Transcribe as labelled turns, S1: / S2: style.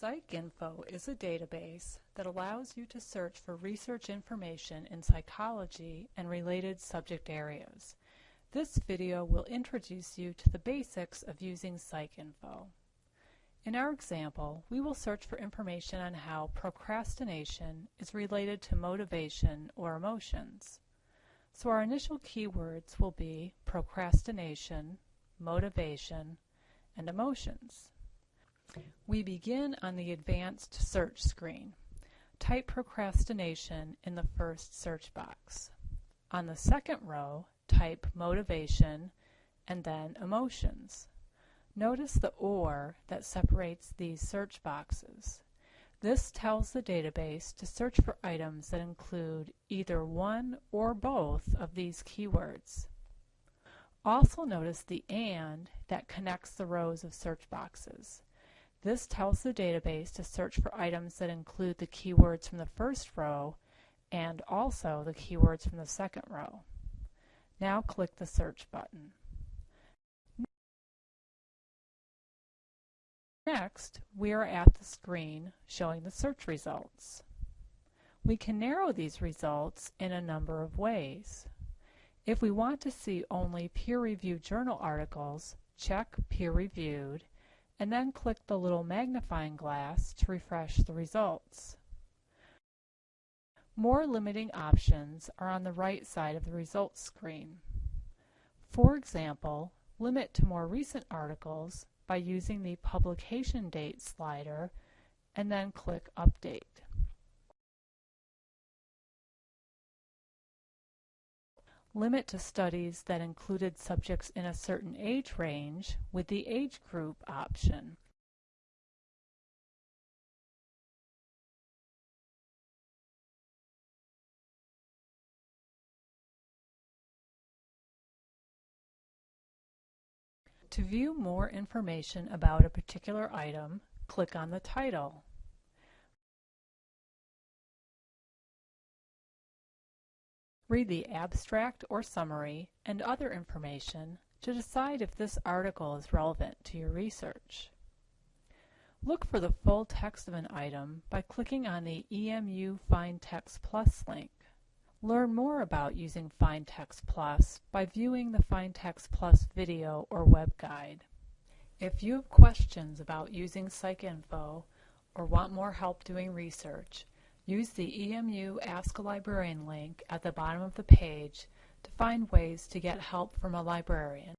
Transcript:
S1: PsycInfo is a database that allows you to search for research information in psychology and related subject areas. This video will introduce you to the basics of using PsycInfo. In our example, we will search for information on how procrastination is related to motivation or emotions. So our initial keywords will be procrastination, motivation, and emotions. We begin on the advanced search screen. Type procrastination in the first search box. On the second row, type motivation and then emotions. Notice the OR that separates these search boxes. This tells the database to search for items that include either one or both of these keywords. Also notice the AND that connects the rows of search boxes. This tells the database to search for items that include the keywords from the first row and also the keywords from the second row. Now click the search button. Next, we are at the screen showing the search results. We can narrow these results in a number of ways. If we want to see only peer-reviewed journal articles, check Peer Reviewed and then click the little magnifying glass to refresh the results. More limiting options are on the right side of the results screen. For example, limit to more recent articles by using the publication date slider and then click Update. Limit to studies that included subjects in a certain age range with the age group option. To view more information about a particular item, click on the title. Read the abstract or summary and other information to decide if this article is relevant to your research. Look for the full text of an item by clicking on the EMU Find Text Plus link. Learn more about using Find Text Plus by viewing the Find Text Plus video or web guide. If you have questions about using PsycInfo or want more help doing research, Use the EMU Ask a Librarian link at the bottom of the page to find ways to get help from a librarian.